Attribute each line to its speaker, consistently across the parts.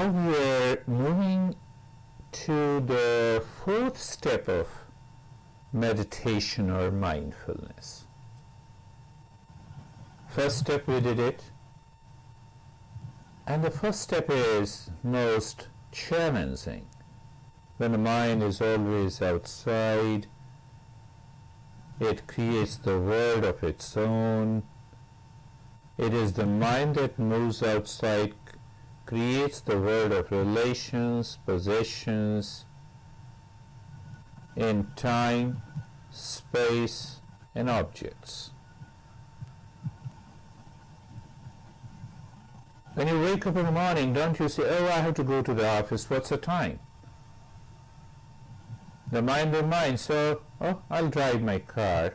Speaker 1: now we're moving to the fourth step of meditation or mindfulness. First step we did it. And the first step is most challenging when the mind is always outside it creates the world of its own. It is the mind that moves outside creates the world of relations, possessions, in time, space, and objects. When you wake up in the morning, don't you say, oh, I have to go to the office, what's the time? The mind reminds, so, oh, I'll drive my car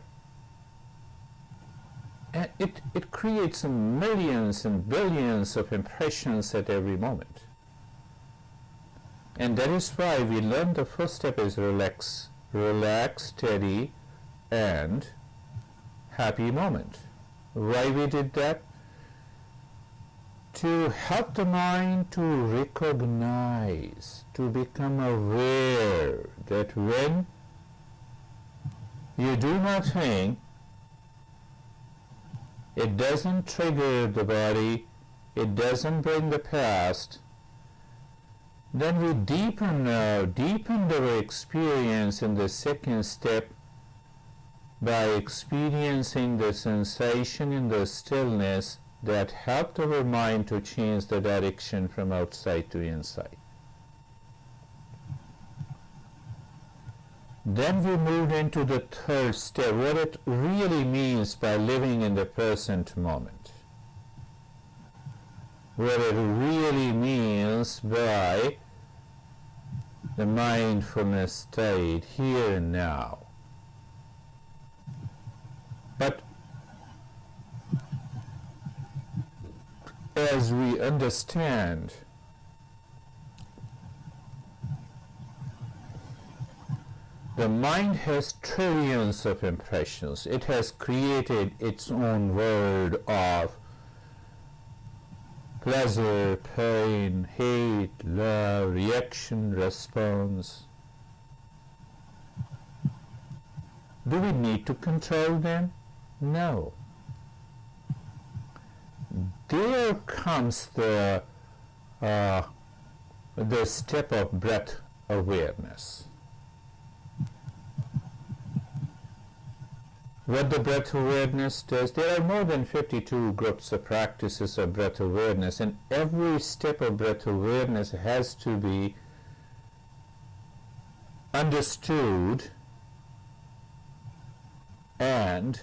Speaker 1: it, it creates millions and billions of impressions at every moment. And that is why we learn the first step is relax, relax, steady, and happy moment. Why we did that? To help the mind to recognize, to become aware that when you do nothing, it doesn't trigger the body, it doesn't bring the past, then we deepen now, deepen our experience in the second step by experiencing the sensation in the stillness that helped our mind to change the direction from outside to inside. Then we moved into the third step, what it really means by living in the present moment. What it really means by the mindfulness state here and now. But as we understand The mind has trillions of impressions. It has created its own world of pleasure, pain, hate, love, reaction, response. Do we need to control them? No. There comes the, uh, the step of breath awareness. What the breath awareness does. There are more than 52 groups of practices of breath awareness and every step of breath awareness has to be understood and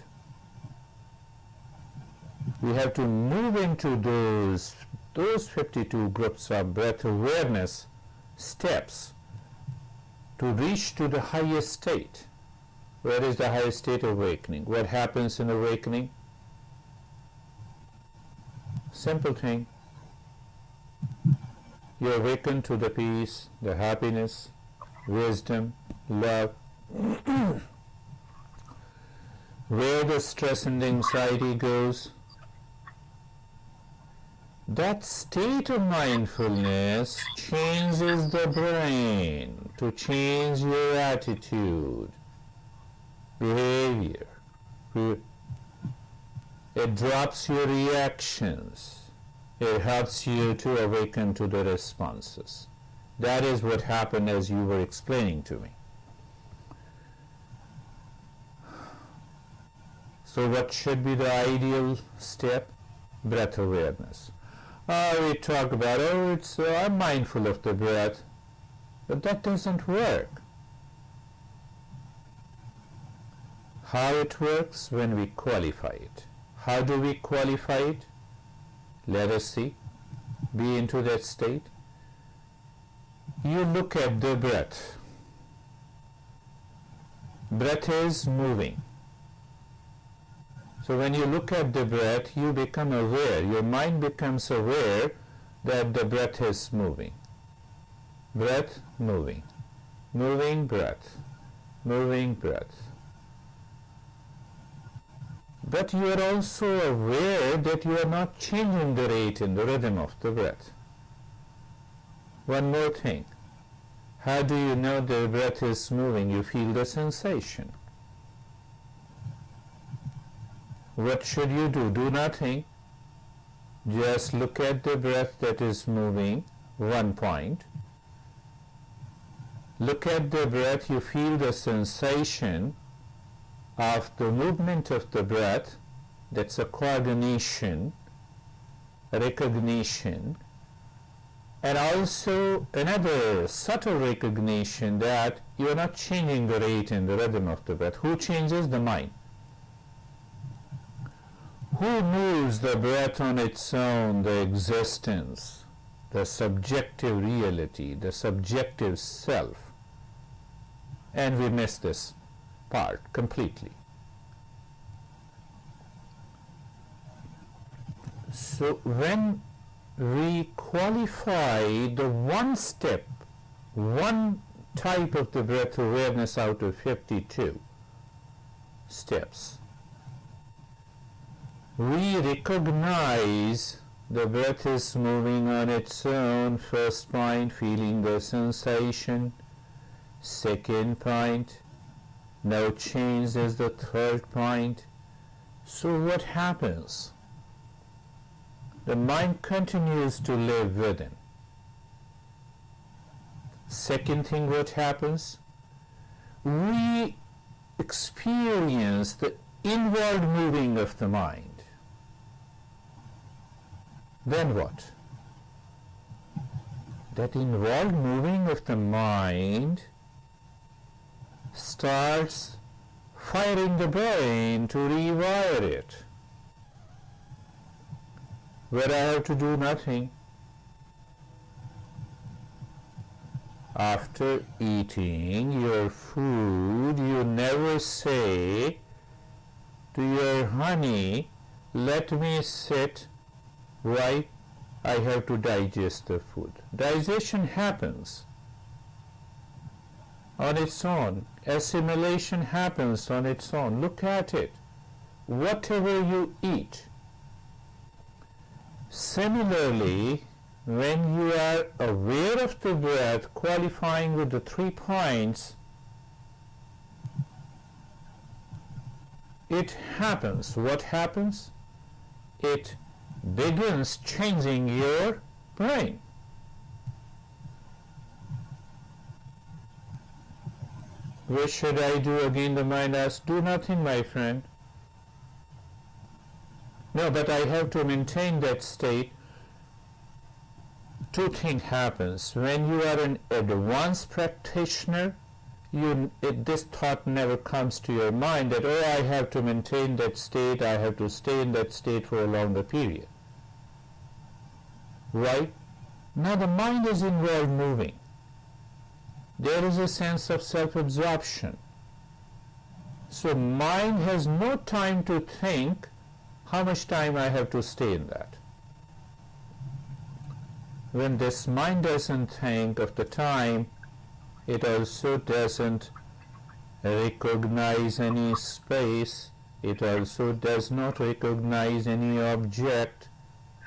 Speaker 1: we have to move into those those 52 groups of breath awareness steps to reach to the highest state where is the highest state of awakening? What happens in awakening? Simple thing. You awaken to the peace, the happiness, wisdom, love. Where the stress and anxiety goes, that state of mindfulness changes the brain to change your attitude behavior. It drops your reactions. It helps you to awaken to the responses. That is what happened as you were explaining to me. So what should be the ideal step? Breath awareness. Uh, we talk about, oh, it's, uh, I'm mindful of the breath. But that doesn't work. How it works when we qualify it. How do we qualify it? Let us see. Be into that state. You look at the breath. Breath is moving. So when you look at the breath, you become aware. Your mind becomes aware that the breath is moving. Breath, moving. Moving breath. Moving breath but you are also aware that you are not changing the rate and the rhythm of the breath. One more thing. How do you know the breath is moving? You feel the sensation. What should you do? Do nothing. Just look at the breath that is moving, one point. Look at the breath, you feel the sensation of the movement of the breath. That's a coordination, recognition and also another subtle recognition that you are not changing the rate and the rhythm of the breath. Who changes? The mind. Who moves the breath on its own, the existence, the subjective reality, the subjective self? And we miss this part completely. So when we qualify the one step, one type of the breath awareness out of 52 steps. We recognize the breath is moving on its own, first point, feeling the sensation, second point, no change as the third point. So what happens? the mind continues to live within. Second thing what happens? We experience the inward moving of the mind. Then what? That inward moving of the mind starts firing the brain to rewire it where I have to do nothing. After eating your food, you never say to your honey, let me sit, why? I have to digest the food. Digestion happens on its own. Assimilation happens on its own. Look at it. Whatever you eat, Similarly, when you are aware of the breath, qualifying with the three points, it happens. What happens? It begins changing your brain. What should I do again? The mind asks, do nothing, my friend. No, but I have to maintain that state. Two things happens. When you are an advanced practitioner, you, it, this thought never comes to your mind that, oh, I have to maintain that state, I have to stay in that state for a longer period. Right? Now the mind is involved moving. There is a sense of self-absorption. So mind has no time to think how much time I have to stay in that. When this mind doesn't think of the time, it also doesn't recognize any space, it also does not recognize any object.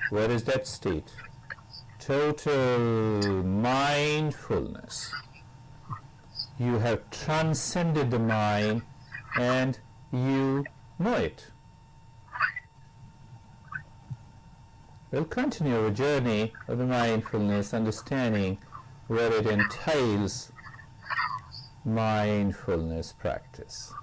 Speaker 1: Where is that state? Total mindfulness. You have transcended the mind and you know it. We'll continue our journey of the mindfulness, understanding where it entails mindfulness practice.